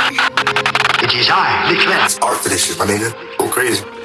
It is I, Leclerc. Art finishes, my nigga. Go crazy.